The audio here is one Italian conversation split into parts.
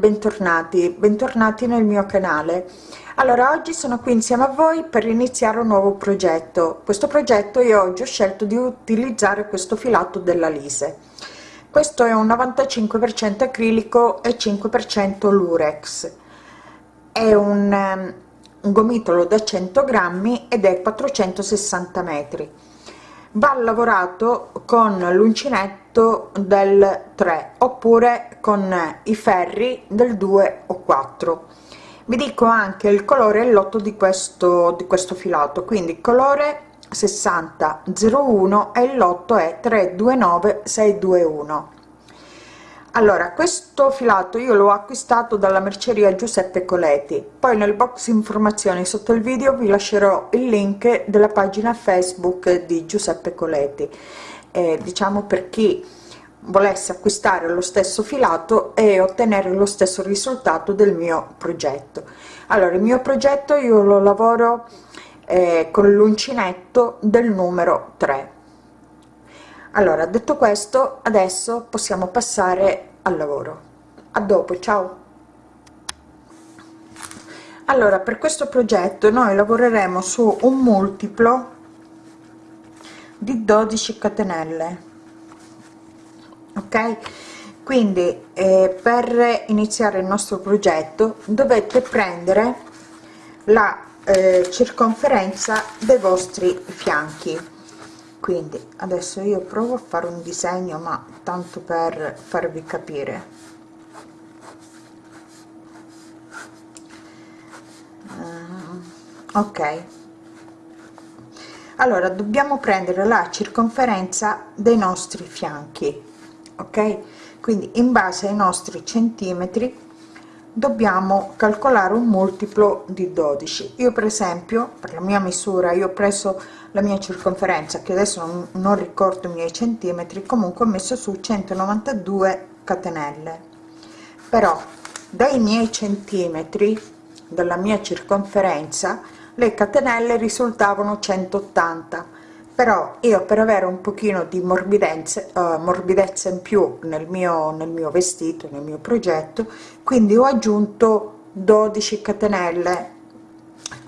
bentornati bentornati nel mio canale. Allora oggi sono qui insieme a voi per iniziare un nuovo progetto. Questo progetto io oggi ho scelto di utilizzare questo filato della lise. Questo è un 95 per cento acrilico e 5 per cento lurex. È un, um, un gomitolo da 100 grammi ed è 460 metri va lavorato con l'uncinetto del 3 oppure con i ferri del 2 o 4 vi dico anche il colore e l'otto di questo di questo filato. Quindi colore 60 01 e l'otto è 329 621 allora questo filato io l'ho acquistato dalla merceria giuseppe coleti poi nel box informazioni sotto il video vi lascerò il link della pagina facebook di giuseppe coleti eh, diciamo per chi volesse acquistare lo stesso filato e ottenere lo stesso risultato del mio progetto. Allora il mio progetto io lo lavoro eh, con l'uncinetto del numero 3 allora detto questo adesso possiamo passare al lavoro. A dopo ciao. Allora per questo progetto noi lavoreremo su un multiplo di 12 catenelle ok? Quindi eh, per iniziare il nostro progetto dovete prendere la eh, circonferenza dei vostri fianchi quindi adesso io provo a fare un disegno ma tanto per farvi capire. Uh, ok. Allora dobbiamo prendere la circonferenza dei nostri fianchi ok? Quindi in base ai nostri centimetri dobbiamo calcolare un multiplo di 12 io per esempio per la mia misura io ho preso la mia circonferenza che adesso non, non ricordo i miei centimetri comunque ho messo su 192 catenelle. Però dai miei centimetri dalla mia circonferenza le catenelle risultavano 180 però io per avere un pochino di morbidezza, uh, morbidezza in più nel mio, nel mio vestito, nel mio progetto, quindi ho aggiunto 12 catenelle,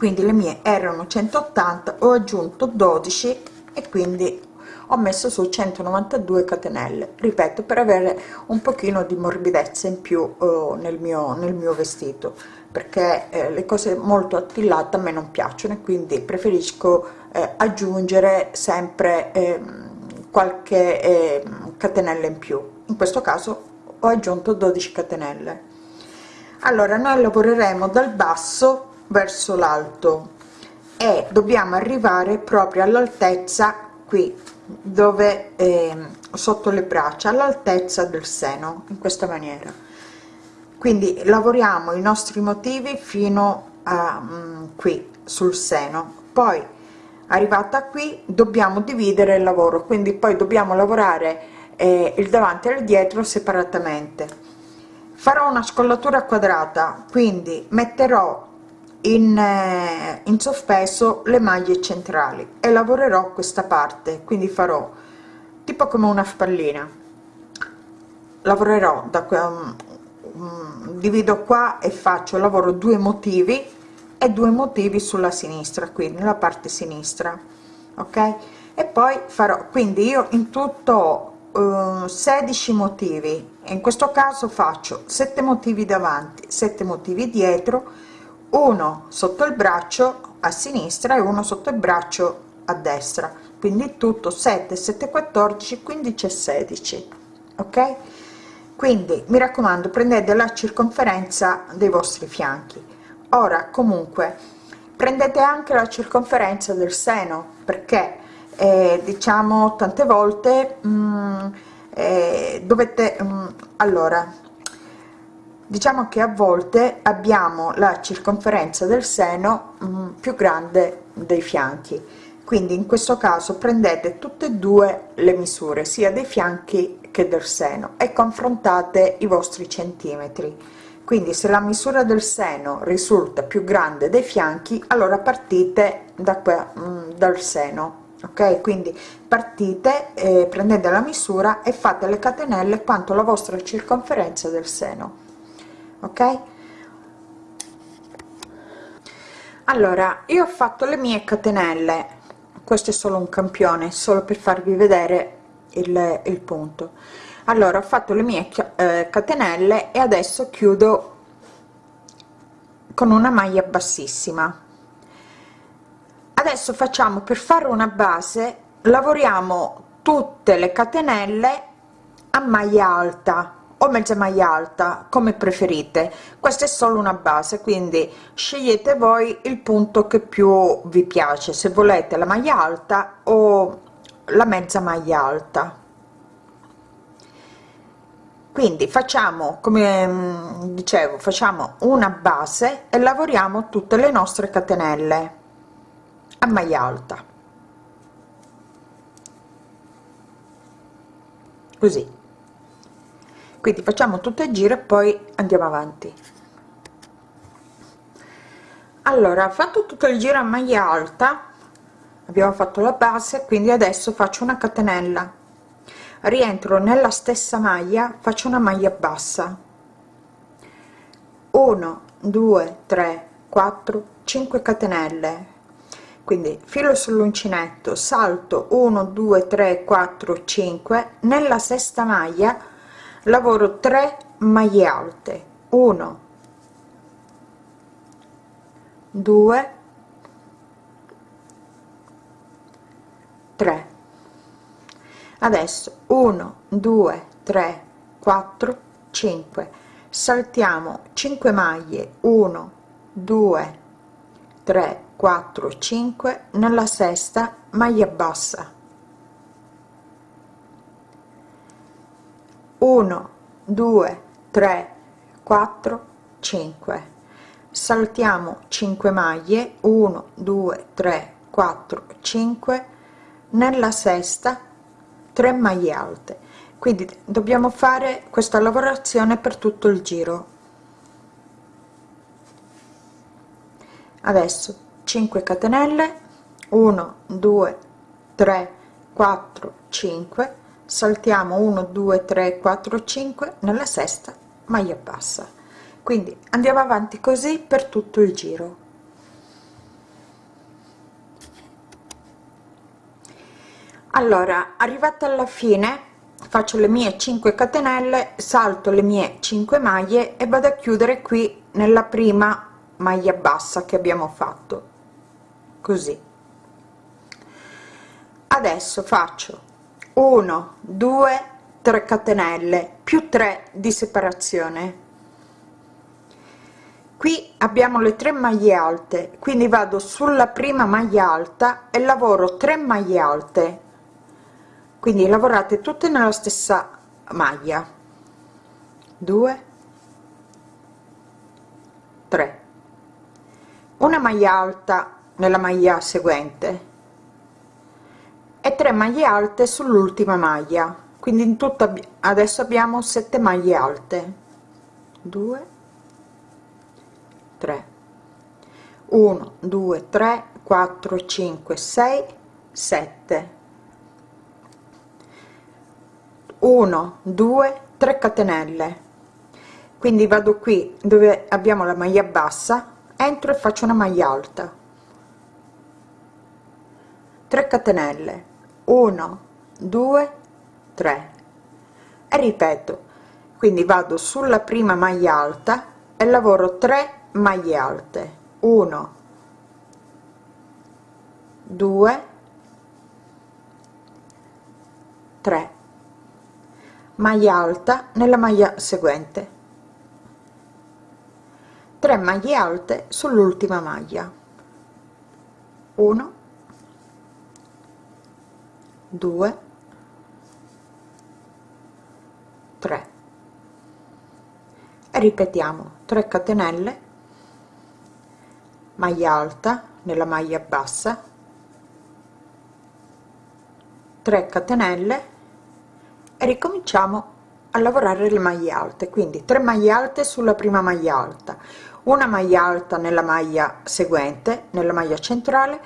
quindi le mie erano 180, ho aggiunto 12 e quindi ho messo su 192 catenelle, ripeto, per avere un pochino di morbidezza in più uh, nel, mio, nel mio vestito, perché eh, le cose molto attillate a me non piacciono e quindi preferisco eh, aggiungere sempre eh, qualche eh, catenella in più. In questo caso ho aggiunto 12 catenelle. Allora noi lavoreremo dal basso verso l'alto. E dobbiamo arrivare proprio all'altezza qui dove eh, sotto le braccia all'altezza del seno in questa maniera. Quindi lavoriamo i nostri motivi fino a um, qui sul seno. Poi arrivata qui dobbiamo dividere il lavoro. Quindi poi dobbiamo lavorare eh, il davanti e il dietro separatamente. Farò una scollatura quadrata quindi metterò in, eh, in sospeso le maglie centrali e lavorerò questa parte quindi farò tipo come una spallina. Lavorerò da um, um, divido qua e faccio lavoro due motivi e due motivi sulla sinistra qui nella parte sinistra ok? E poi farò quindi io in tutto uh, 16 motivi. In questo caso faccio 7 motivi davanti 7 motivi dietro uno sotto il braccio a sinistra e uno sotto il braccio a destra. Quindi tutto 7 7 14 15 e 16 ok? Quindi mi raccomando prendete la circonferenza dei vostri fianchi. Ora comunque prendete anche la circonferenza del seno perché eh, diciamo tante volte mh, mm, eh, dovete mh, mm, allora diciamo che a volte abbiamo la circonferenza del seno mm, più grande dei fianchi. Quindi in questo caso prendete tutte e due le misure sia dei fianchi che del seno e confrontate i vostri centimetri. Quindi se la misura del seno risulta più grande dei fianchi allora partite da qua mm, dal seno ok? Quindi partite eh, prendete la misura e fate le catenelle quanto la vostra circonferenza del seno ok? Allora io ho fatto le mie catenelle. Questo è solo un campione solo per farvi vedere il, il punto. Allora ho fatto le mie eh, catenelle e adesso chiudo con una maglia bassissima. Adesso facciamo per fare una base lavoriamo tutte le catenelle a maglia alta o mezza maglia alta come preferite. Questa è solo una base quindi scegliete voi il punto che più vi piace. Se volete la maglia alta o la mezza maglia alta. Quindi facciamo come mm, dicevo facciamo una base e lavoriamo tutte le nostre catenelle a maglia alta. Così quindi facciamo tutto il giro e poi andiamo avanti. Allora fatto tutto il giro a maglia alta abbiamo fatto la base quindi adesso faccio una catenella. Rientro nella stessa maglia faccio una maglia bassa. 1 2 3 4 5 catenelle. Quindi filo sull'uncinetto salto 1 2 3 4 5 nella sesta maglia lavoro 3 maglie alte. 1 2 3 adesso 1 2 3 4 5 saltiamo 5 maglie. 1 2 3 4 5 nella sesta maglia bassa 1 2 3 4 5 saltiamo 5 maglie. 1 2 3 4 5 nella sesta 3 maglie alte. Quindi dobbiamo fare questa lavorazione per tutto il giro. Adesso 5 catenelle. 1 2 3 4 5 saltiamo 1 2 3 4 5 nella sesta maglia bassa. Quindi andiamo avanti così per tutto il giro. Allora arrivata alla fine faccio le mie 5 catenelle salto le mie 5 maglie e vado a chiudere qui nella prima maglia bassa che abbiamo fatto. Così. Adesso faccio 1 2 3 catenelle più 3 di separazione. Qui abbiamo le tre maglie alte quindi vado sulla prima maglia alta e lavoro 3 maglie alte. Quindi lavorate tutte nella stessa maglia. 2 3 una maglia alta nella maglia seguente e 3 maglie alte sull'ultima maglia. Quindi in tutto adesso abbiamo 7 maglie alte. 2 3 1 2 3 4 5 6 7 1 2 3 catenelle. Quindi vado qui dove abbiamo la maglia bassa entro e faccio una maglia alta. 3 catenelle 1 2 3 e ripeto quindi vado sulla prima maglia alta e lavoro 3 maglie alte. 1 2 3 maglia alta nella maglia seguente. 3 maglie alte sull'ultima maglia. 1 2 3 e ripetiamo 3 catenelle maglia alta nella maglia bassa 3 catenelle e ricominciamo a lavorare le maglie alte. Quindi 3 maglie alte sulla prima maglia alta una maglia alta nella maglia seguente nella maglia centrale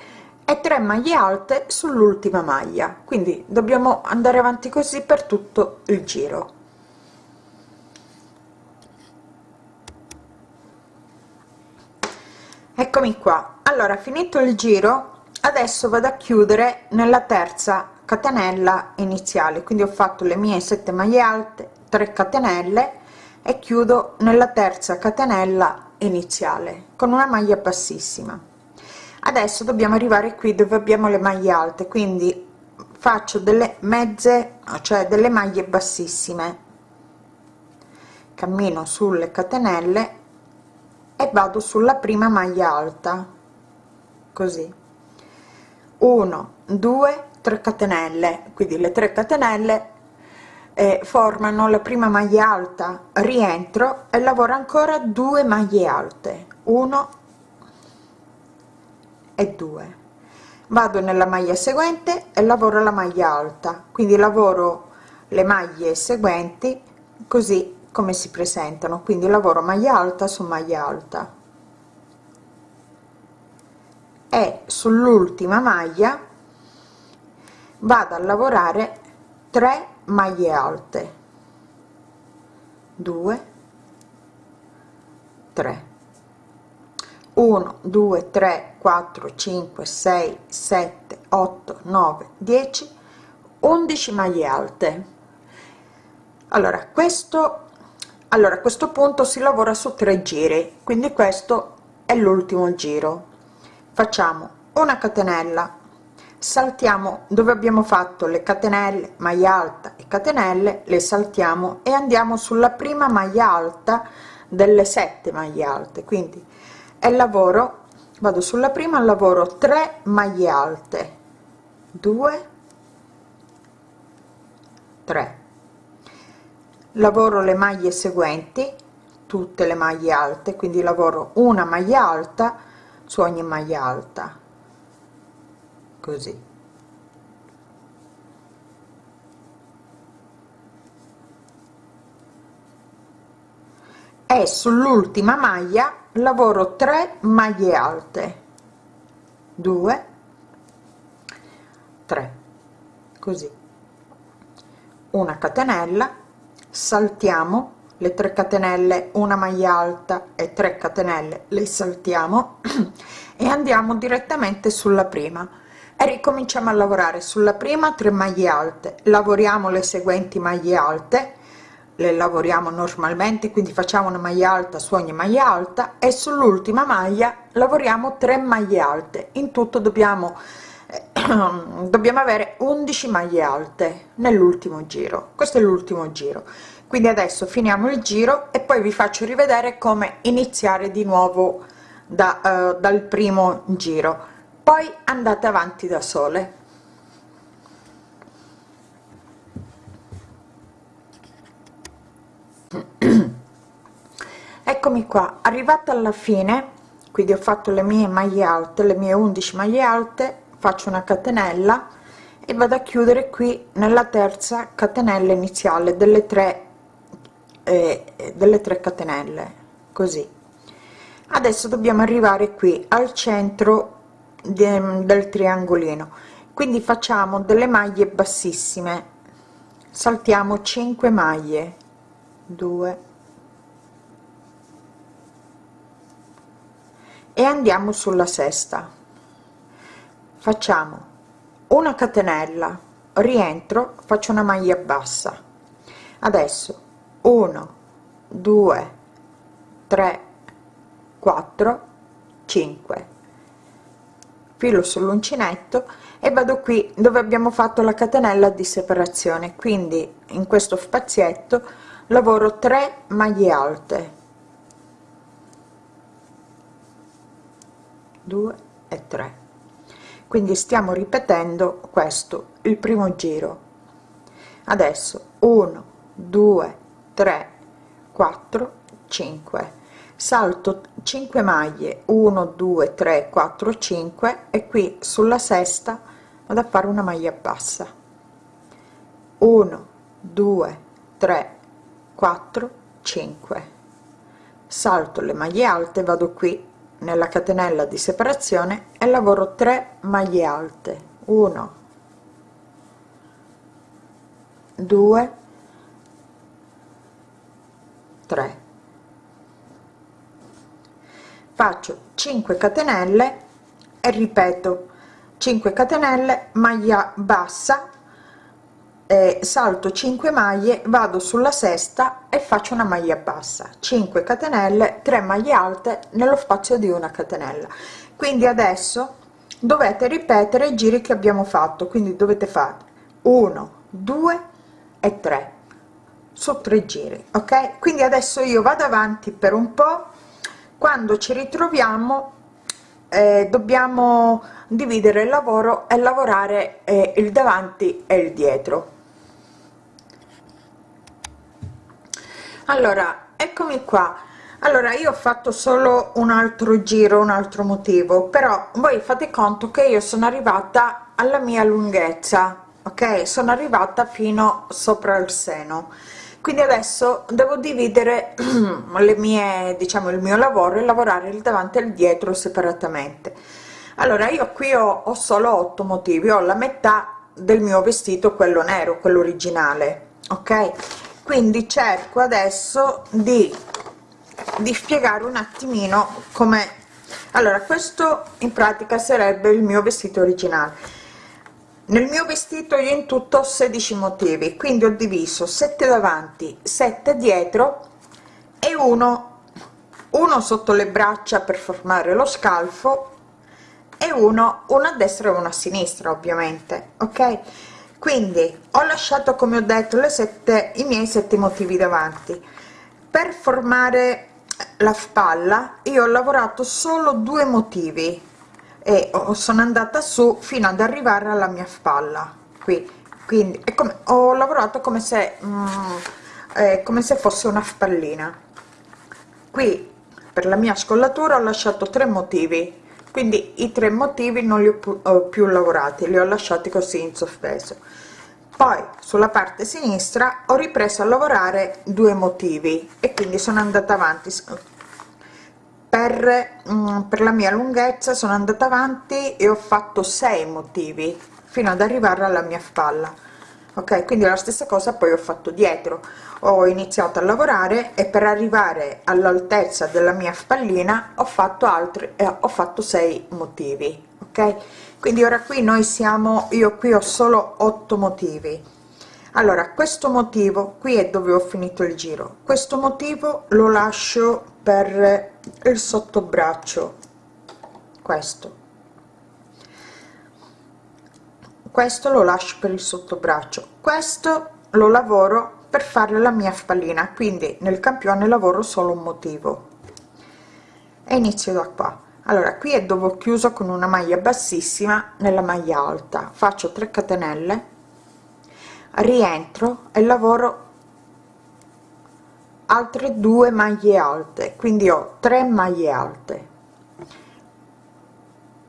e 3 maglie alte sull'ultima maglia. Quindi dobbiamo andare avanti così per tutto il giro. Eccomi qua. Allora finito il giro adesso vado a chiudere nella terza catenella iniziale. Quindi ho fatto le mie 7 maglie alte 3 catenelle e chiudo nella terza catenella iniziale con una maglia bassissima adesso dobbiamo arrivare qui dove abbiamo le maglie alte quindi faccio delle mezze cioè delle maglie bassissime. Cammino sulle catenelle e vado sulla prima maglia alta così. 1 2 3 catenelle. Quindi le 3 catenelle eh, formano la prima maglia alta rientro e lavoro ancora due maglie alte. 1 e 2 vado nella maglia seguente e lavoro la maglia alta quindi lavoro le maglie seguenti così come si presentano quindi lavoro maglia alta su maglia alta. E sull'ultima maglia vado a lavorare 3 maglie alte. 2 3 1 2 3 4 5 6 7 8 9 10 11 maglie alte. Allora questo allora a questo punto si lavora su tre giri quindi questo è l'ultimo giro. Facciamo una catenella saltiamo dove abbiamo fatto le catenelle maglia alta e catenelle le saltiamo e andiamo sulla prima maglia alta delle sette maglie alte. Quindi e lavoro vado sulla prima lavoro 3 maglie alte. 2 3 lavoro le maglie seguenti tutte le maglie alte quindi lavoro una maglia alta su ogni maglia alta. Così. E sull'ultima maglia lavoro 3 maglie alte. 2 3 così. Una catenella. Saltiamo le 3 catenelle una maglia alta e 3 catenelle le saltiamo e andiamo direttamente sulla prima. E ricominciamo a lavorare sulla prima 3 maglie alte. Lavoriamo le seguenti maglie alte le lavoriamo normalmente quindi facciamo una maglia alta su ogni maglia alta e sull'ultima maglia lavoriamo 3 maglie alte. In tutto dobbiamo dobbiamo avere 11 maglie alte nell'ultimo giro. Questo è l'ultimo giro. Quindi adesso finiamo il giro e poi vi faccio rivedere come iniziare di nuovo da, uh, dal primo giro. Poi andate avanti da sole eccomi qua. Arrivata alla fine quindi ho fatto le mie maglie alte le mie 11 maglie alte faccio una catenella e vado a chiudere qui nella terza catenella iniziale delle tre eh, delle tre catenelle così. Adesso dobbiamo arrivare qui al centro de, del triangolino. Quindi facciamo delle maglie bassissime. Saltiamo 5 maglie. 2 e andiamo sulla sesta. Facciamo una catenella rientro faccio una maglia bassa. Adesso 1 2 3 4 5 filo sull'uncinetto e vado qui dove abbiamo fatto la catenella di separazione. Quindi in questo spazietto lavoro 3 maglie alte 2 e 3 quindi stiamo ripetendo questo il primo giro. Adesso 1 2 3 4 5 salto 5 maglie 1 2 3 4 5 e qui sulla sesta vado a fare una maglia bassa. 1 2 3 4 5 salto le maglie alte vado qui nella catenella di separazione e lavoro 3 maglie alte. 1 2 3 faccio 5 catenelle e ripeto 5 catenelle maglia bassa salto 5 maglie vado sulla sesta e faccio una maglia bassa. 5 catenelle 3 maglie alte nello spazio di una catenella. Quindi adesso dovete ripetere i giri che abbiamo fatto. Quindi dovete fare 1 2 e 3 su tre giri ok? Quindi adesso io vado avanti per un po. Quando ci ritroviamo eh, dobbiamo dividere il lavoro e lavorare eh, il davanti e il dietro allora eccomi qua. Allora io ho fatto solo un altro giro un altro motivo però voi fate conto che io sono arrivata alla mia lunghezza ok? Sono arrivata fino sopra il seno. Quindi adesso devo dividere le mie diciamo il mio lavoro e lavorare il davanti e il dietro separatamente. Allora io qui ho, ho solo 8 motivi ho la metà del mio vestito quello nero quello originale ok quindi cerco adesso di, spiegare un attimino come allora questo in pratica sarebbe il mio vestito originale. Nel mio vestito io in tutto ho 16 motivi quindi ho diviso 7 davanti 7 dietro e uno uno sotto le braccia per formare lo scalfo e uno una a destra e una a sinistra ovviamente ok quindi ho lasciato come ho detto le sette i miei sette motivi davanti. Per formare la spalla io ho lavorato solo due motivi e sono andata su fino ad arrivare alla mia spalla. Qui quindi è come ho lavorato come se mm, eh, come se fosse una spallina. Qui per la mia scollatura ho lasciato tre motivi quindi i tre motivi non li ho più, lavorati li ho lasciati così in sospeso. Poi sulla parte sinistra ho ripreso a lavorare due motivi e quindi sono andata avanti per, mm, per la mia lunghezza sono andata avanti e ho fatto 6 motivi fino ad arrivare alla mia spalla ok quindi la stessa cosa poi ho fatto dietro. Ho iniziato a lavorare e per arrivare all'altezza della mia spallina ho fatto altri eh, ho fatto 6 motivi ok? Quindi ora qui noi siamo io qui ho solo 8 motivi. Allora questo motivo qui è dove ho finito il giro. Questo motivo lo lascio per il sottobraccio. Questo questo lo lascio per il sottobraccio. Questo lo lavoro per fare la mia spallina quindi nel campione lavoro solo un motivo. E inizio da qua. Allora qui è dove ho chiuso con una maglia bassissima nella maglia alta. Faccio 3 catenelle rientro e lavoro altre due maglie alte. Quindi ho 3 maglie alte.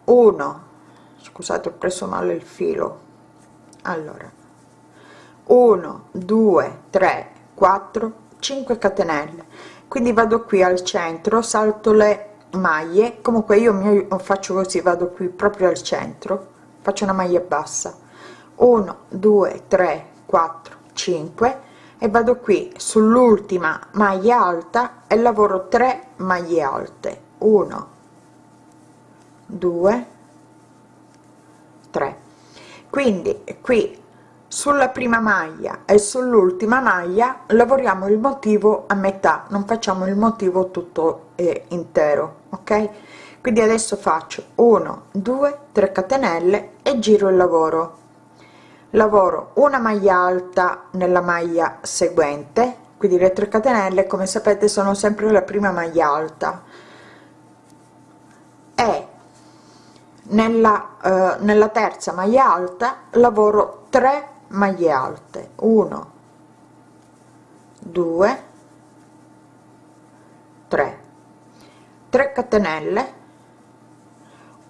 1 scusate ho preso male il filo. Allora. 1 2 3 4 5 catenelle. Quindi vado qui al centro salto le maglie. Comunque io mi faccio così vado qui proprio al centro faccio una maglia bassa. 1 2 3 4 5 e vado qui sull'ultima maglia alta e lavoro 3 maglie alte. 1 2 3 quindi qui sulla prima maglia e sull'ultima maglia lavoriamo il motivo a metà non facciamo il motivo tutto eh, intero ok? Quindi adesso faccio 1 2 3 catenelle e giro il lavoro. Lavoro una maglia alta nella maglia seguente quindi le 3 catenelle come sapete sono sempre la prima maglia alta. E nella eh, nella terza maglia alta lavoro 3 maglie alte. 1 2 3 3 catenelle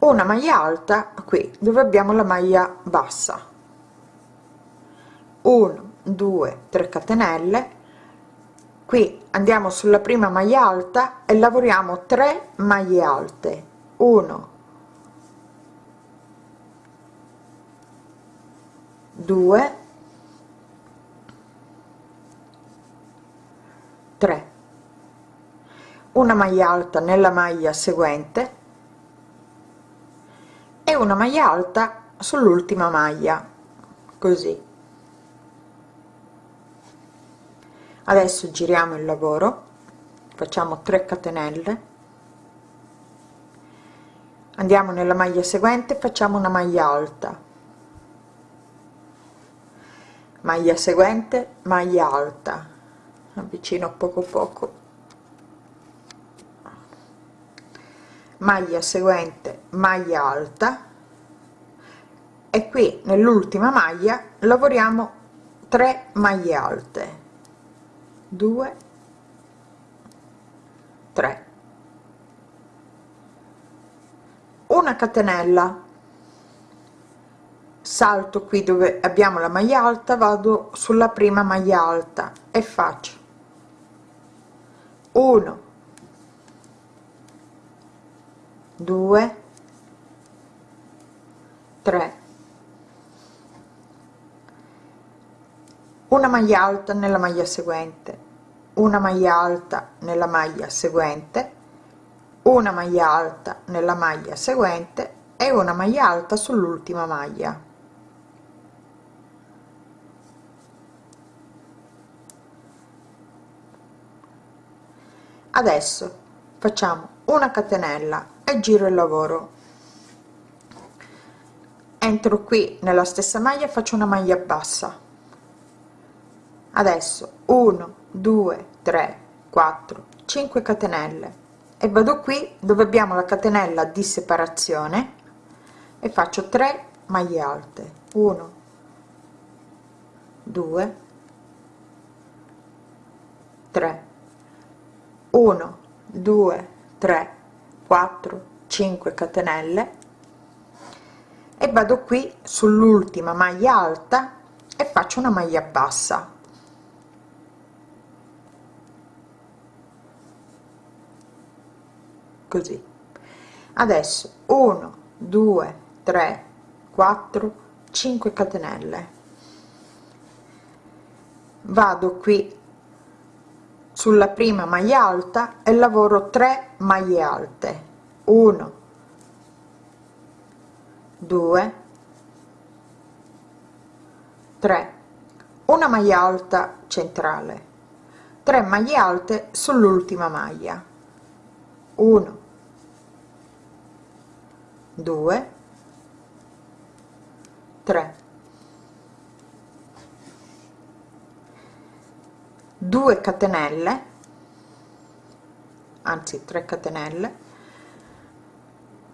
una maglia alta qui dove abbiamo la maglia bassa. 1 2 3 catenelle. Qui andiamo sulla prima maglia alta e lavoriamo 3 maglie alte. 1 2 3 una maglia alta nella maglia seguente e una maglia alta sull'ultima maglia così. Adesso giriamo il lavoro facciamo 3 catenelle. Andiamo nella maglia seguente facciamo una maglia alta maglia seguente maglia alta avvicino poco poco. Maglia seguente maglia alta. E qui nell'ultima maglia lavoriamo 3 maglie alte. 2 3 una catenella salto qui dove abbiamo la maglia alta vado sulla prima maglia alta. E faccio 1 2 3 una maglia alta nella maglia seguente. Una maglia alta nella maglia seguente. Una maglia alta nella maglia seguente e una maglia alta sull'ultima maglia adesso facciamo una catenella e giro il lavoro. Entro qui nella stessa maglia faccio una maglia bassa. Adesso 1 2 3 4 5 catenelle. E vado qui dove abbiamo la catenella di separazione e faccio 3 maglie alte. 1 2 3 1 2 3 4 5 catenelle. E vado qui sull'ultima maglia alta e faccio una maglia bassa. Così. Adesso 1 2 3 4 5 catenelle. Vado qui sulla prima maglia alta e lavoro 3 maglie alte. 1 2 3 una maglia alta centrale. 3 maglie alte sull'ultima maglia. 1 2 3 2 catenelle anzi 3 catenelle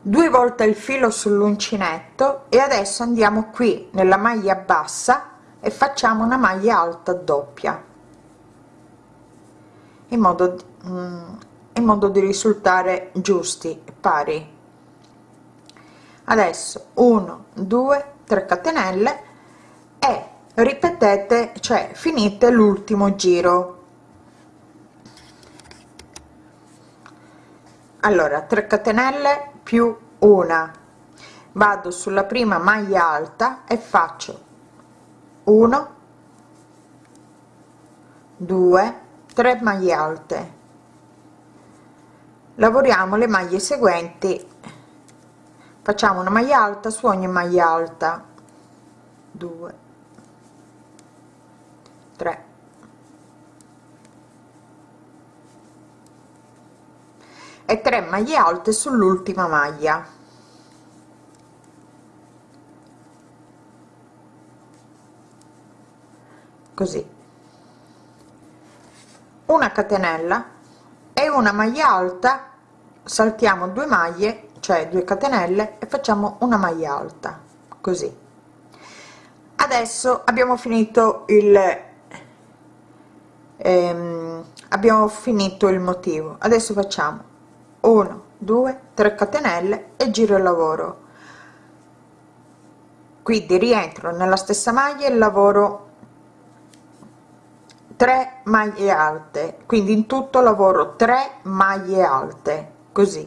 due volte il filo sull'uncinetto e adesso andiamo qui nella maglia bassa e facciamo una maglia alta doppia in modo mm, in modo di risultare giusti pari. Adesso 1 2 3 catenelle e ripetete cioè finite l'ultimo giro. Allora 3 catenelle più una. Vado sulla prima maglia alta e faccio 1 2 3 maglie alte. Lavoriamo le maglie seguenti. Facciamo una maglia alta su ogni maglia alta. 2 3 e 3 maglie alte sull'ultima maglia. Così. Una catenella e una maglia alta. Saltiamo due maglie cioè 2 catenelle e facciamo una maglia alta. Così. Adesso abbiamo finito il ehm, abbiamo finito il motivo. Adesso facciamo 1 2 3 catenelle e giro il lavoro. Quindi rientro nella stessa maglia e lavoro 3 maglie alte. Quindi in tutto lavoro 3 maglie alte così.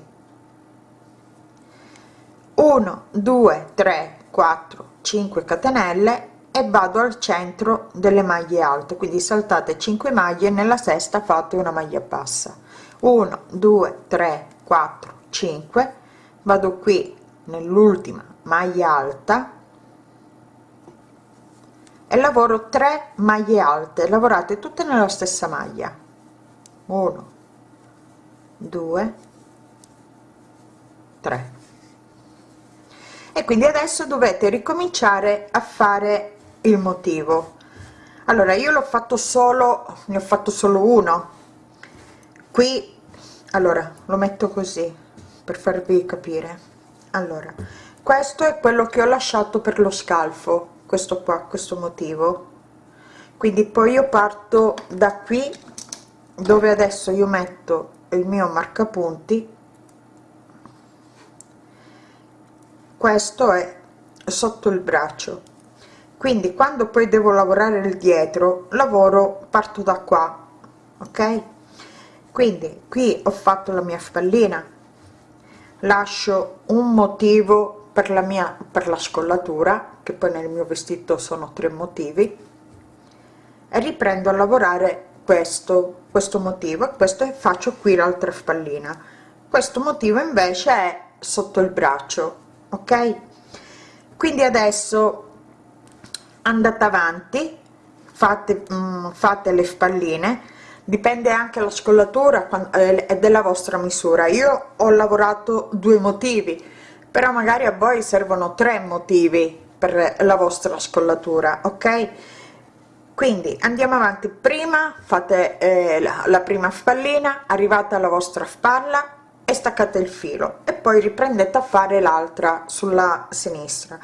1 2 3 4 5 catenelle e vado al centro delle maglie alte quindi saltate 5 maglie nella sesta fate una maglia bassa. 1 2 3 4 5 vado qui nell'ultima maglia alta e lavoro 3 maglie alte. Lavorate tutte nella stessa maglia. 1 2 3 e quindi adesso dovete ricominciare a fare il motivo. Allora io l'ho fatto solo ne ho fatto solo uno. Qui allora lo metto così per farvi capire. Allora questo è quello che ho lasciato per lo scalfo questo qua questo motivo. Quindi poi io parto da qui dove adesso io metto il mio marcapunti. Questo è sotto il braccio quindi quando poi devo lavorare il dietro lavoro parto da qua ok? Quindi qui ho fatto la mia spallina. Lascio un motivo per la mia per la scollatura che poi nel mio vestito sono tre motivi. E riprendo a lavorare questo questo motivo. Questo e faccio qui l'altra spallina. Questo motivo invece è sotto il braccio ok? Quindi adesso andate avanti fate mh, fate le spalline. Dipende anche la scollatura eh, della vostra misura. Io ho lavorato due motivi però magari a voi servono tre motivi per la vostra scollatura ok? Quindi andiamo avanti. Prima fate eh, la, la prima spallina arrivate alla vostra spalla e staccate il filo e poi riprendete a fare l'altra sulla sinistra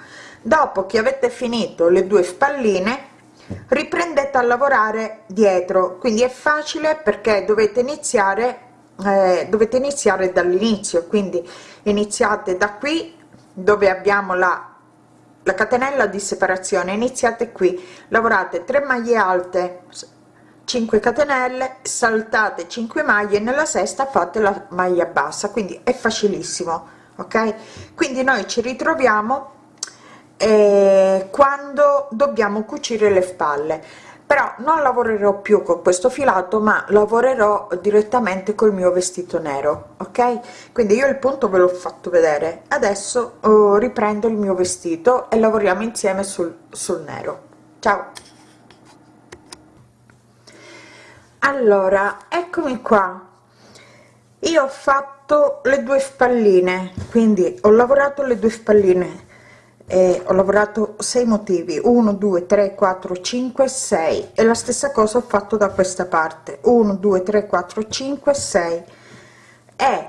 dopo che avete finito le due spalline riprendete a lavorare dietro. Quindi è facile perché dovete iniziare eh, dovete iniziare dall'inizio. Quindi iniziate da qui dove abbiamo la la catenella di separazione. Iniziate qui. Lavorate 3 maglie alte 5 catenelle saltate 5 maglie nella sesta fate la maglia bassa. Quindi è facilissimo ok? Quindi noi ci ritroviamo eh, quando dobbiamo cucire le spalle. Però non lavorerò più con questo filato ma lavorerò direttamente col mio vestito nero ok? Quindi io il punto ve l'ho fatto vedere. Adesso oh, riprendo il mio vestito e lavoriamo insieme sul, sul nero. Ciao! Allora eccomi qua. Io ho fatto le due spalline quindi ho lavorato le due spalline e ho lavorato 6 motivi. 1 2 3 4 5 6 e la stessa cosa ho fatto da questa parte. 1 2 3 4 5 6 e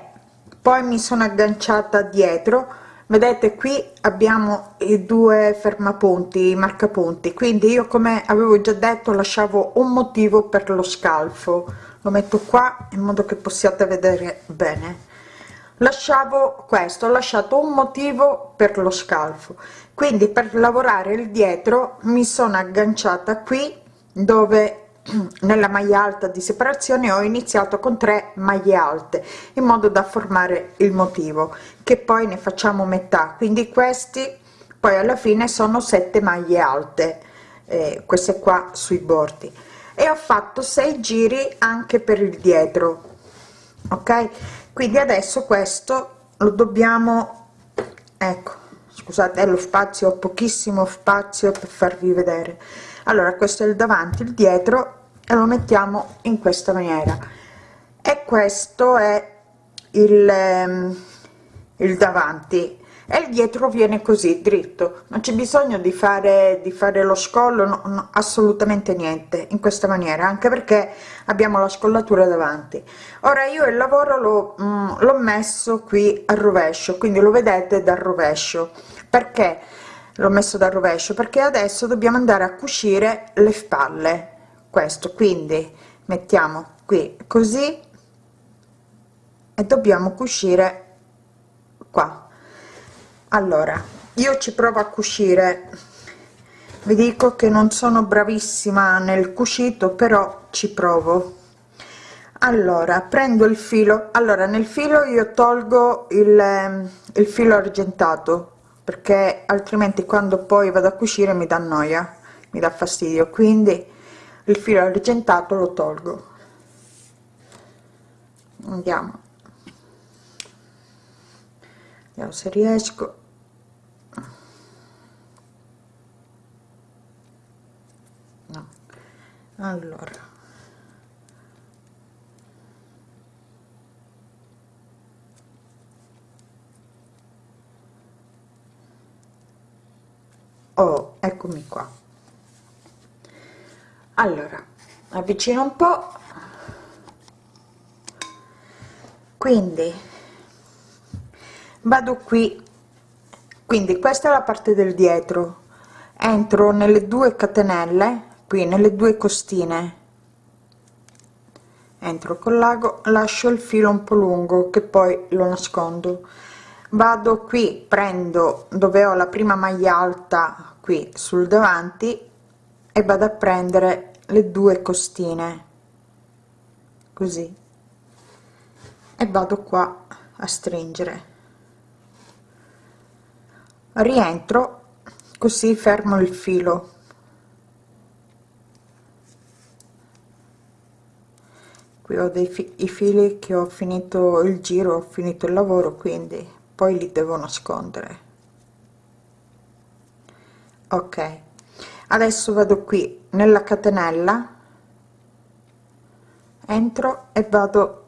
poi mi sono agganciata dietro. Vedete qui abbiamo i due fermapunti i marcapunti. Quindi io come avevo già detto lasciavo un motivo per lo scalfo. Lo metto qua in modo che possiate vedere bene lasciavo questo ho lasciato un motivo per lo scalfo. Quindi per lavorare il dietro mi sono agganciata qui dove nella maglia alta di separazione ho iniziato con 3 maglie alte in modo da formare il motivo che poi ne facciamo metà. Quindi questi poi alla fine sono 7 maglie alte eh, queste qua sui bordi. E ho fatto 6 giri anche per il dietro ok quindi adesso questo lo dobbiamo ecco scusate lo spazio ho pochissimo spazio per farvi vedere. Allora questo è il davanti il dietro e lo mettiamo in questa maniera. E questo è il, ehm, il davanti e il dietro viene così dritto. Non c'è bisogno di fare di fare lo scollo no, no, assolutamente niente in questa maniera anche perché abbiamo la scollatura davanti. Ora io il lavoro l'ho mm, messo qui al rovescio quindi lo vedete dal rovescio. Perché l'ho messo dal rovescio? Perché adesso dobbiamo andare a cucire le spalle. Questo quindi mettiamo qui così e dobbiamo cucire qua allora io ci provo a cucire. Vi dico che non sono bravissima nel cucito però ci provo. Allora prendo il filo. Allora nel filo io tolgo il, ehm, il filo argentato perché altrimenti quando poi vado a cucire mi dà noia mi dà fastidio. Quindi il filo argentato lo tolgo. Andiamo. Vediamo se riesco allora. Oh eccomi qua. Allora avvicino un po. Quindi vado qui. Quindi questa è la parte del dietro. Entro nelle due catenelle qui nelle due costine. Entro col lago lascio il filo un po lungo che poi lo nascondo. Vado qui prendo dove ho la prima maglia alta qui sul davanti e vado a prendere le due costine. Così. E vado qua a stringere. Rientro così fermo il filo qui ho dei fi i fili che ho finito il giro ho finito il lavoro quindi poi li devo nascondere. Ok adesso vado qui nella catenella entro e vado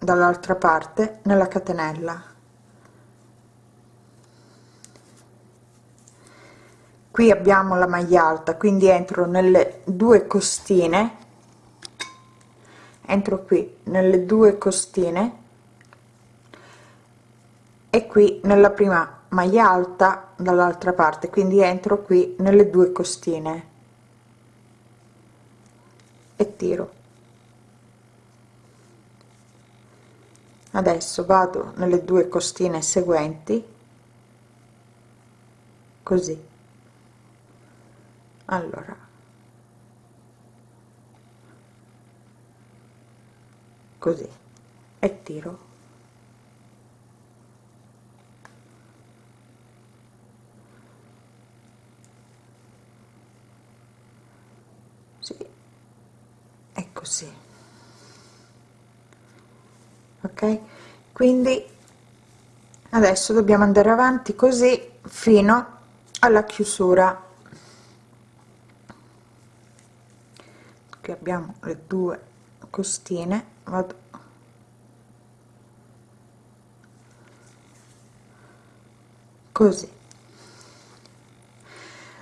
dall'altra parte nella catenella. Qui abbiamo la maglia alta quindi entro nelle due costine entro qui nelle due costine. E qui nella prima maglia alta dall'altra parte. Quindi entro qui nelle due costine. E tiro. Adesso vado nelle due costine seguenti. Così. Allora così. E tiro. Così. Ok? Quindi adesso dobbiamo andare avanti così fino alla chiusura. Qui abbiamo le due costine vado. Così.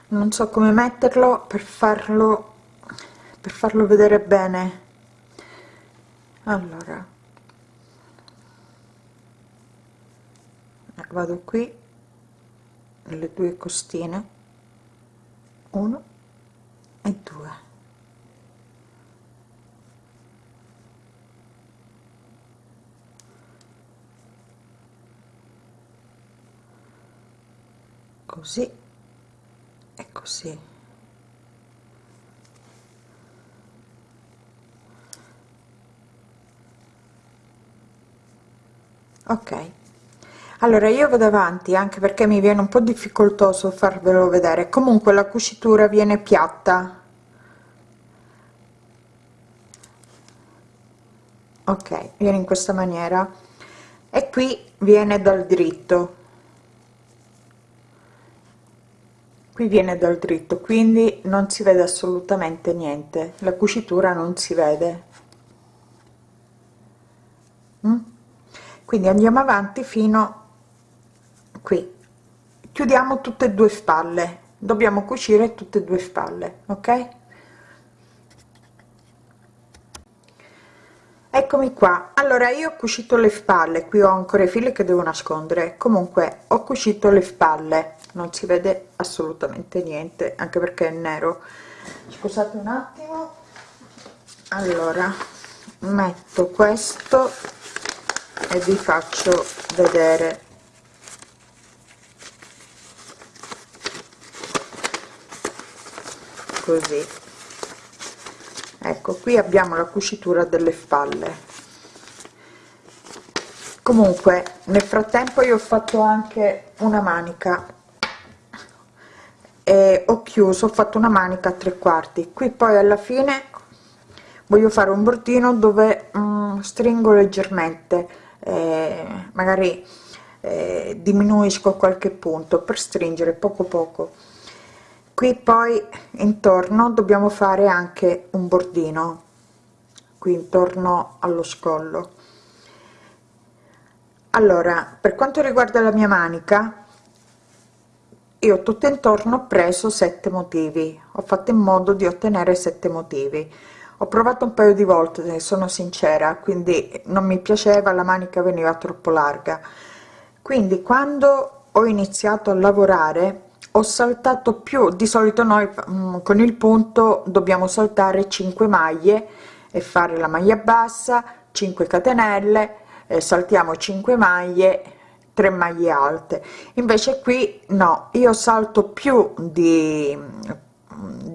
Non so come metterlo per farlo per farlo vedere bene. Allora. Vado qui nelle due costine. 1 e 2 così e così. Ok. Allora io vado avanti anche perché mi viene un po difficoltoso farvelo vedere. Comunque la cucitura viene piatta. Ok viene in questa maniera. E qui viene dal dritto qui viene dal dritto quindi non si vede assolutamente niente. La cucitura non si vede. Mm? quindi andiamo avanti fino qui. Chiudiamo tutte e due spalle. Dobbiamo cucire tutte e due spalle ok? Eccomi qua. Allora io ho cucito le spalle. Qui ho ancora i fili che devo nascondere. Comunque ho cucito le spalle non si vede assolutamente niente anche perché è nero. Scusate un attimo. Allora metto questo e vi faccio vedere. Così. Ecco qui abbiamo la cucitura delle spalle. Comunque nel frattempo io ho fatto anche una manica chiuso ho fatto una manica a tre quarti. Qui poi alla fine voglio fare un bordino dove mm, stringo leggermente eh, magari eh, diminuisco qualche punto per stringere poco poco. Qui poi intorno dobbiamo fare anche un bordino qui intorno allo scollo. Allora per quanto riguarda la mia manica io tutto intorno ho preso sette motivi. Ho fatto in modo di ottenere sette motivi. Ho provato un paio di volte sono sincera quindi non mi piaceva la manica veniva troppo larga. Quindi quando ho iniziato a lavorare ho saltato più di solito noi mm, con il punto dobbiamo saltare 5 maglie e fare la maglia bassa 5 catenelle eh, saltiamo 5 maglie 3 maglie alte. Invece qui no io salto più di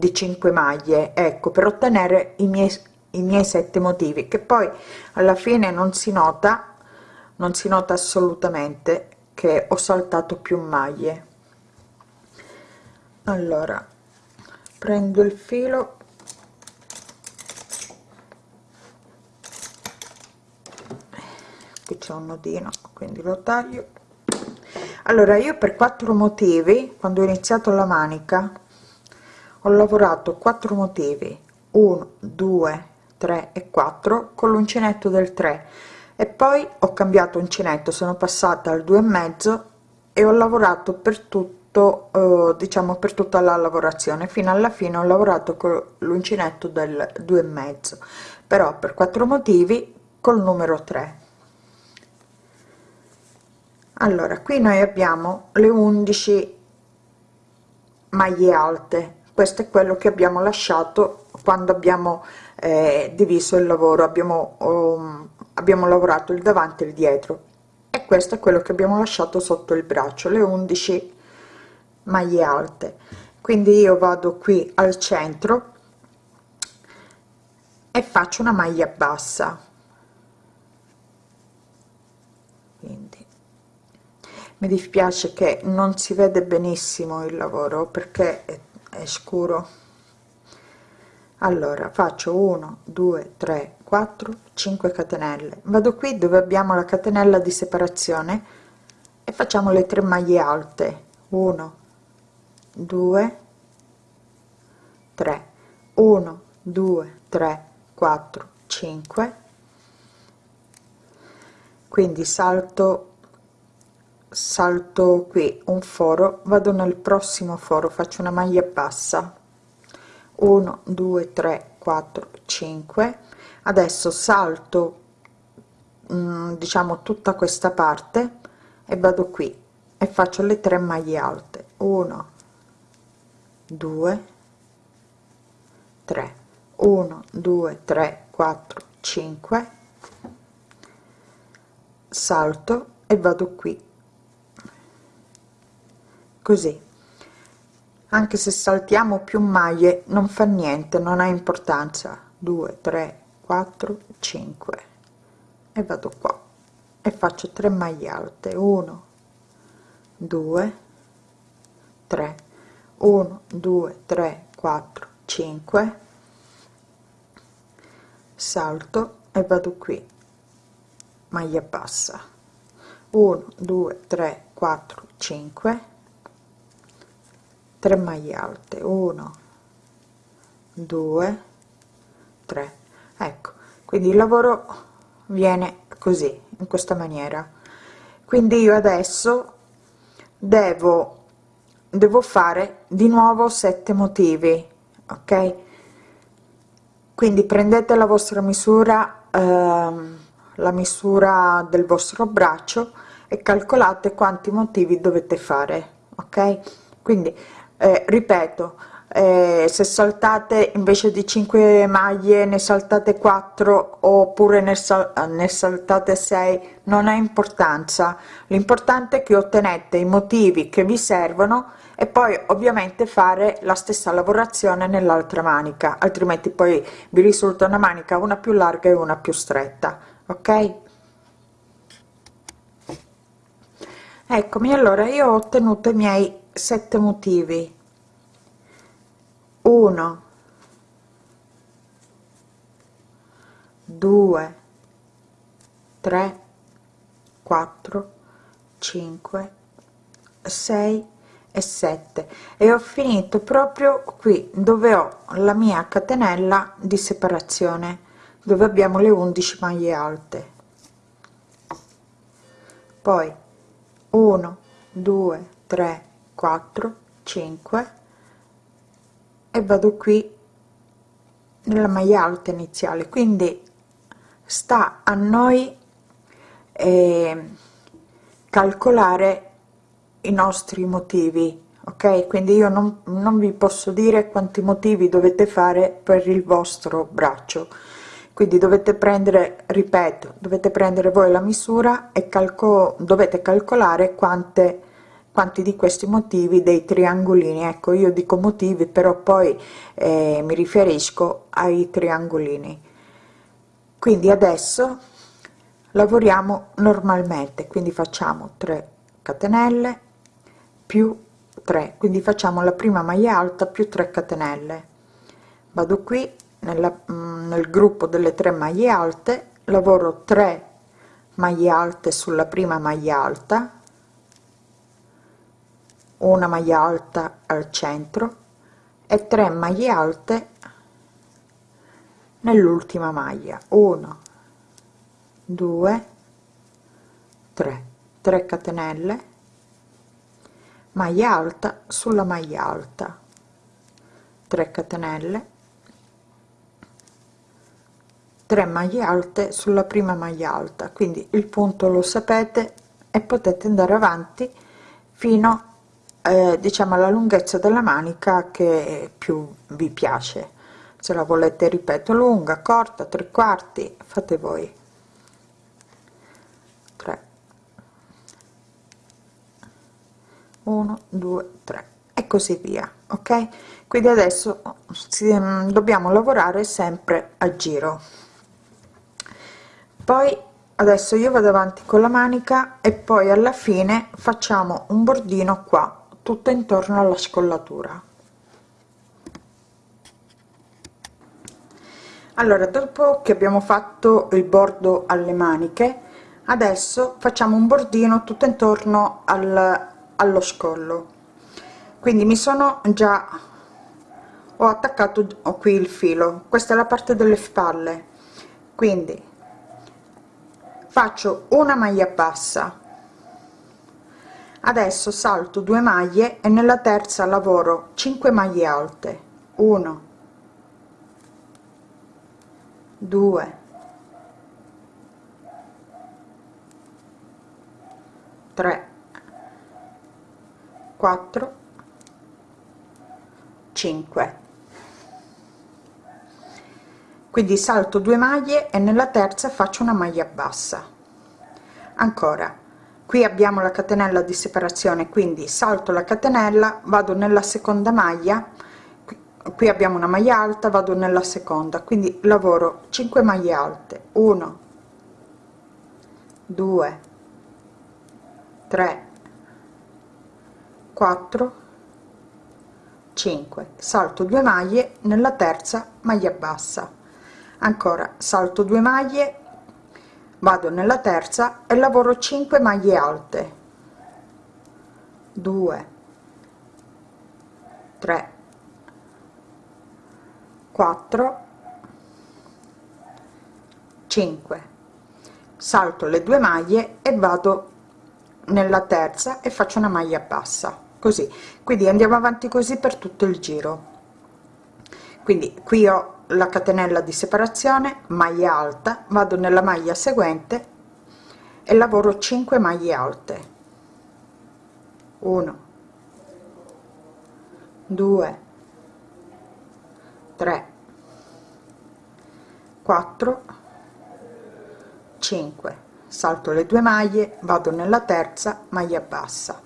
di 5 maglie ecco per ottenere i miei i miei sette motivi che poi alla fine non si nota non si nota assolutamente che ho saltato più maglie. Allora prendo il filo. Qui c'è un nodino quindi lo taglio. Allora io per quattro motivi quando ho iniziato la manica ho lavorato quattro motivi. 1 2 3 e 4 con l'uncinetto del 3 e poi ho cambiato uncinetto sono passata al 2 e mezzo e ho lavorato per tutto eh, diciamo per tutta la lavorazione. Fino alla fine ho lavorato con l'uncinetto del 2 e mezzo. Però per quattro motivi col numero 3 allora qui noi abbiamo le 11 maglie alte. Questo è quello che abbiamo lasciato quando abbiamo eh, diviso il lavoro. Abbiamo um, abbiamo lavorato il davanti e il dietro. E questo è quello che abbiamo lasciato sotto il braccio le 11 maglie alte. Quindi io vado qui al centro e faccio una maglia bassa. Quindi mi dispiace che non si vede benissimo il lavoro perché è è scuro. Allora faccio 1 2 3 4 5 catenelle. Vado qui dove abbiamo la catenella di separazione e facciamo le 3 maglie alte. 1 2 3 1 2 3 4 5 quindi salto salto qui un foro vado nel prossimo foro faccio una maglia bassa. 1 2 3 4 5 adesso salto mm, diciamo tutta questa parte e vado qui e faccio le tre maglie alte. 1 2 3 1 2 3 4 5 salto e vado qui così. Anche se saltiamo più maglie non fa niente non ha importanza. 2 3 4 5 e vado qua. E faccio 3 maglie alte. 1 2 3 1 2 3 4 5 salto e vado qui. Maglia bassa. 1 2 3 4 5 3 maglie alte. 1 2 3 ecco quindi il lavoro viene così in questa maniera. Quindi io adesso devo devo fare di nuovo sette motivi ok? Quindi prendete la vostra misura ehm, la misura del vostro braccio e calcolate quanti motivi dovete fare ok? Quindi eh, ripeto eh, se saltate invece di 5 maglie ne saltate 4 oppure ne, sal ne saltate 6 non ha importanza. L'importante è che ottenete i motivi che vi servono e poi ovviamente fare la stessa lavorazione nell'altra manica altrimenti poi vi risulta una manica una più larga e una più stretta ok? Eccomi allora io ho ottenuto i miei sette motivi. 1 2 3 4 5 6 e 7 e ho finito proprio qui dove ho la mia catenella di separazione dove abbiamo le 11 maglie alte. Poi 1 2 3 4 5 e vado qui nella maglia alta iniziale. Quindi sta a noi eh, calcolare i nostri motivi ok? Quindi io non, non vi posso dire quanti motivi dovete fare per il vostro braccio. Quindi dovete prendere ripeto dovete prendere voi la misura e calco dovete calcolare quante quanti di questi motivi dei triangolini. Ecco io dico motivi però poi eh, mi riferisco ai triangolini. Quindi adesso lavoriamo normalmente quindi facciamo 3 catenelle più 3 quindi facciamo la prima maglia alta più 3 catenelle. Vado qui nella, mm, nel gruppo delle 3 maglie alte lavoro 3 maglie alte sulla prima maglia alta una maglia alta al centro e 3 maglie alte nell'ultima maglia. 1 2 3 3 catenelle. Maglia alta sulla maglia alta. 3 catenelle. 3 maglie alte sulla prima maglia alta. Quindi il punto lo sapete e potete andare avanti fino a eh, diciamo la lunghezza della manica che più vi piace. Se la volete ripeto lunga corta tre quarti fate voi. 3 1 2 3 e così via ok? Quindi adesso si, mm, dobbiamo lavorare sempre a giro. Poi adesso io vado avanti con la manica e poi alla fine facciamo un bordino qua tutto intorno alla scollatura. Allora dopo che abbiamo fatto il bordo alle maniche adesso facciamo un bordino tutto intorno al, allo scollo. Quindi mi sono già ho attaccato ho qui il filo. Questa è la parte delle spalle. Quindi faccio una maglia bassa adesso salto 2 maglie e nella terza lavoro 5 maglie alte. 1 2 3 4 5 quindi salto 2 maglie e nella terza faccio una maglia bassa. Ancora qui abbiamo la catenella di separazione quindi salto la catenella vado nella seconda maglia qui abbiamo una maglia alta vado nella seconda quindi lavoro 5 maglie alte. 1 2 3 4 5 salto 2 maglie nella terza maglia bassa. Ancora salto 2 maglie vado nella terza e lavoro 5 maglie alte. 2 3 4 5 salto le due maglie e vado nella terza e faccio una maglia bassa. Così. Quindi andiamo avanti così per tutto il giro. Quindi qui ho la catenella di separazione maglia alta vado nella maglia seguente e lavoro 5 maglie alte. 1 2 3 4 5 salto le due maglie vado nella terza maglia bassa.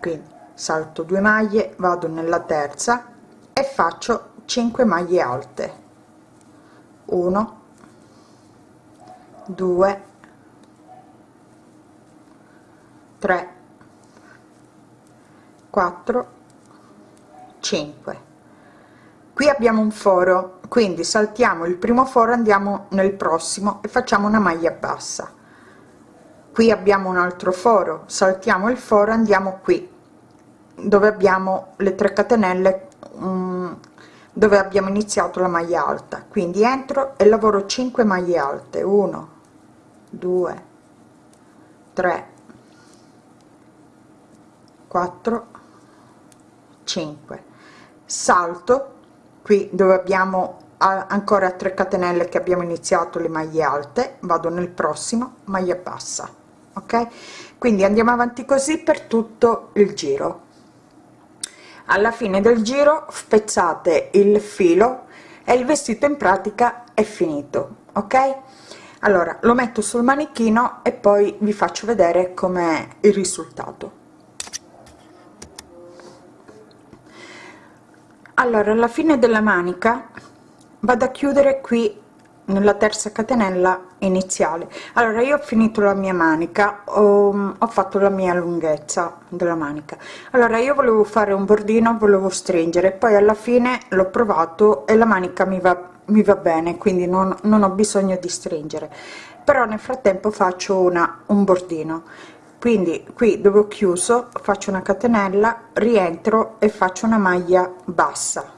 Quindi salto due maglie vado nella terza e faccio 5 maglie alte. 1 2 3 4 5 qui abbiamo un foro quindi saltiamo il primo foro andiamo nel prossimo e facciamo una maglia bassa. Qui abbiamo un altro foro saltiamo il foro andiamo qui dove abbiamo le 3 catenelle dove abbiamo iniziato la maglia alta. Quindi entro e lavoro 5 maglie alte. 1 2 3 4 5 salto qui dove abbiamo ancora 3 catenelle che abbiamo iniziato le maglie alte. Vado nel prossimo maglia bassa ok? Quindi andiamo avanti così per tutto il giro alla fine del giro spezzate il filo e il vestito in pratica è finito ok? Allora lo metto sul manichino e poi vi faccio vedere com'è il risultato. Allora alla fine della manica vado a chiudere qui nella terza catenella iniziale. Allora io ho finito la mia manica ho, fatto la mia lunghezza della manica. Allora io volevo fare un bordino volevo stringere poi alla fine l'ho provato e la manica mi va mi va bene quindi non, non ho bisogno di stringere. Però nel frattempo faccio una un bordino. Quindi qui dove ho chiuso faccio una catenella rientro e faccio una maglia bassa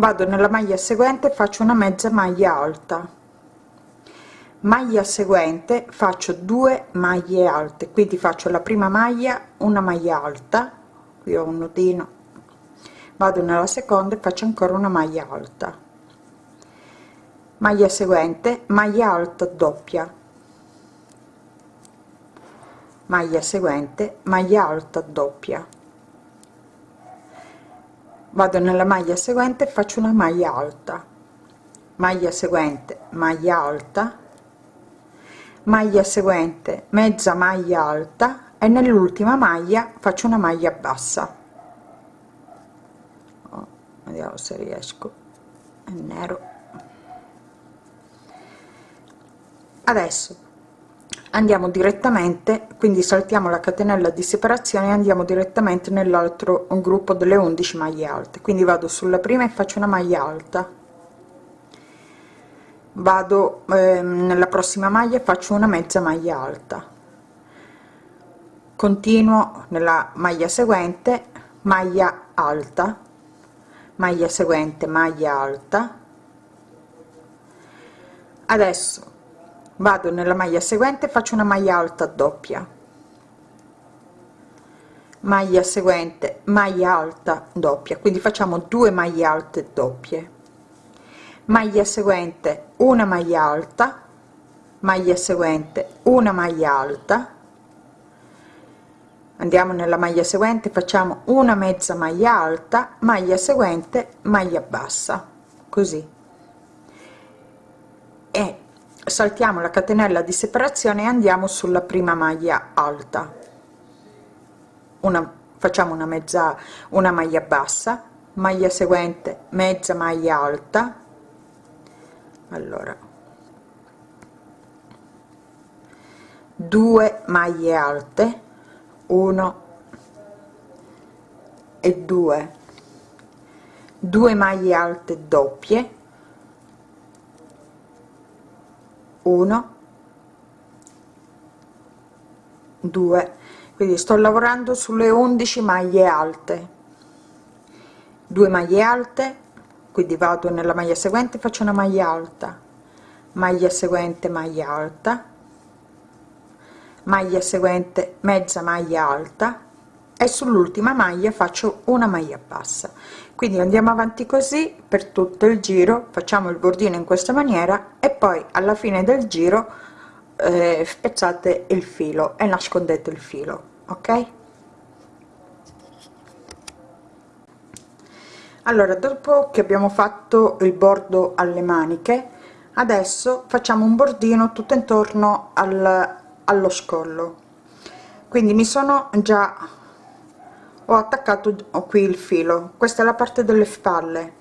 vado nella maglia seguente faccio una mezza maglia alta. Maglia seguente faccio due maglie alte. Quindi faccio la prima maglia una maglia alta. Qui ho un nodino vado nella seconda e faccio ancora una maglia alta. Maglia seguente maglia alta doppia. Maglia seguente maglia alta doppia vado nella maglia seguente faccio una maglia alta. Maglia seguente maglia alta. Maglia seguente mezza maglia alta. E nell'ultima maglia faccio una maglia bassa. Oh, vediamo se riesco. È nero. Adesso andiamo direttamente quindi saltiamo la catenella di separazione e andiamo direttamente nell'altro gruppo delle 11 maglie alte. Quindi vado sulla prima e faccio una maglia alta. Vado eh, nella prossima maglia faccio una mezza maglia alta. Continuo nella maglia seguente maglia alta maglia seguente maglia alta. Adesso vado nella maglia seguente faccio una maglia alta doppia. Maglia seguente maglia alta doppia. Quindi facciamo due maglie alte doppie. Maglia seguente una maglia alta. Maglia seguente una maglia alta. Andiamo nella maglia seguente facciamo una mezza maglia alta maglia seguente maglia bassa. Così. E saltiamo la catenella di separazione e andiamo sulla prima maglia alta. Una facciamo una mezza una maglia bassa maglia seguente mezza maglia alta. Allora. Due maglie alte 1 e 2 2 maglie alte doppie 1 2 quindi sto lavorando sulle 11 maglie alte. 2 maglie alte quindi vado nella maglia seguente faccio una maglia alta. Maglia seguente maglia alta. Maglia seguente mezza maglia alta e sull'ultima maglia faccio una maglia bassa. Quindi andiamo avanti così per tutto il giro facciamo il bordino in questa maniera e poi alla fine del giro eh, spezzate il filo e nascondete il filo ok? Allora dopo che abbiamo fatto il bordo alle maniche adesso facciamo un bordino tutto intorno al, allo scollo. Quindi mi sono già ho attaccato qui il filo. Questa è la parte delle spalle.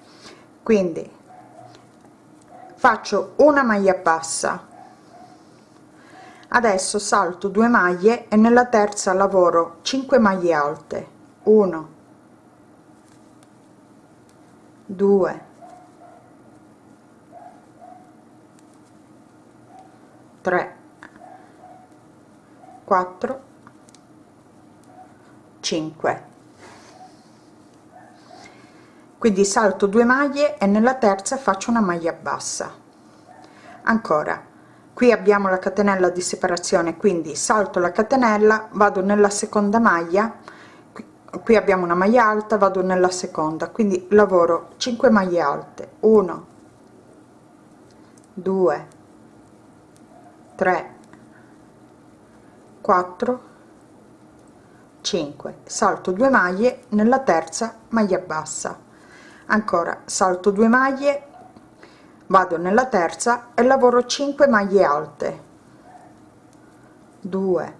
Quindi faccio una maglia bassa. Adesso salto 2 maglie e nella terza lavoro 5 maglie alte. 1 2 3 4 5 quindi salto due maglie e nella terza faccio una maglia bassa. Ancora qui abbiamo la catenella di separazione quindi salto la catenella vado nella seconda maglia qui abbiamo una maglia alta vado nella seconda quindi lavoro 5 maglie alte 1 2 3 4 5 salto 2 maglie nella terza maglia bassa ancora salto 2 maglie vado nella terza e lavoro 5 maglie alte. 2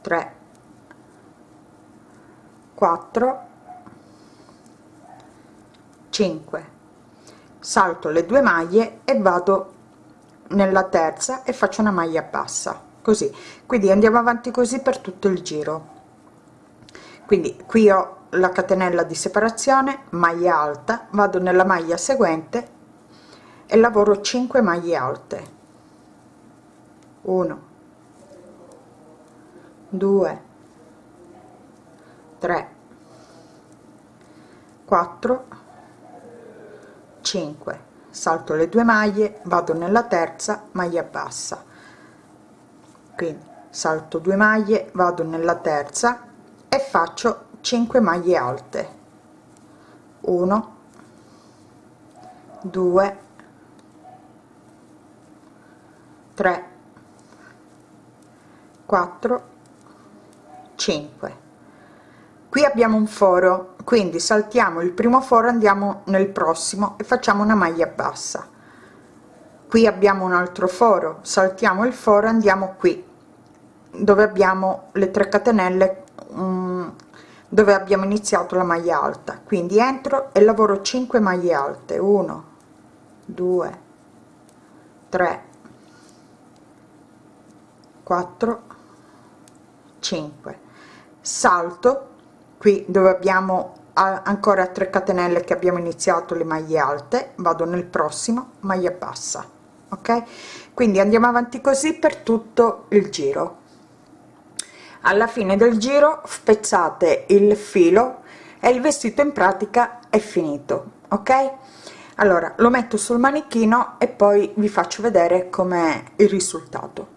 3 4 5 salto le due maglie e vado nella terza e faccio una maglia bassa. Così. Quindi andiamo avanti così per tutto il giro. Quindi qui ho la catenella di separazione maglia alta vado nella maglia seguente e lavoro 5 maglie alte. 1 2 3 4 5 salto le due maglie vado nella terza maglia bassa. Quindi salto due maglie vado nella terza e faccio 5 maglie alte. 1 2 3 4 5 qui abbiamo un foro quindi saltiamo il primo foro andiamo nel prossimo e facciamo una maglia bassa. Qui abbiamo un altro foro saltiamo il foro andiamo qui dove abbiamo le 3 catenelle dove abbiamo iniziato la maglia alta. Quindi entro e lavoro 5 maglie alte. 1 2 3 4 5 salto qui dove abbiamo ancora 3 catenelle che abbiamo iniziato le maglie alte. Vado nel prossimo maglia bassa ok? Quindi andiamo avanti così per tutto il giro alla fine del giro spezzate il filo e il vestito in pratica è finito ok? Allora lo metto sul manichino e poi vi faccio vedere com'è il risultato